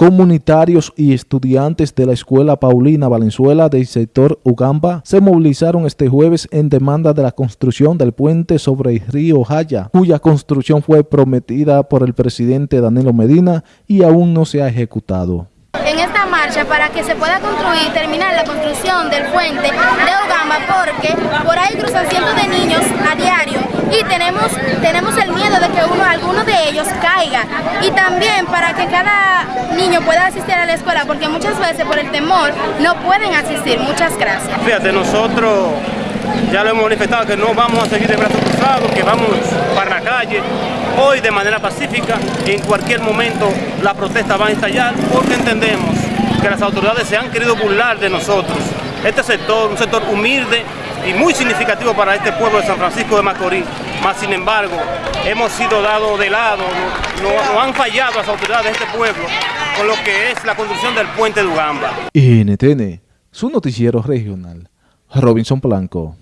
Comunitarios y estudiantes de la Escuela Paulina Valenzuela del sector Ugamba se movilizaron este jueves en demanda de la construcción del puente sobre el río Jaya, cuya construcción fue prometida por el presidente Danilo Medina y aún no se ha ejecutado. En esta marcha para que se pueda construir y terminar la construcción del puente de Ugamba porque por ahí cruzan cientos de niños a diario y tenemos, tenemos que uno, alguno de ellos caiga y también para que cada niño pueda asistir a la escuela, porque muchas veces por el temor no pueden asistir. Muchas gracias. Fíjate, nosotros ya lo hemos manifestado que no vamos a seguir de brazos cruzados, que vamos para la calle, hoy de manera pacífica, y en cualquier momento la protesta va a estallar, porque entendemos que las autoridades se han querido burlar de nosotros. Este sector, un sector humilde y muy significativo para este pueblo de San Francisco de Macorís, más sin embargo, hemos sido dados de lado, no, han fallado las autoridades de este pueblo con lo que es la construcción del puente de Ugamba. NTN, su noticiero regional, Robinson Blanco.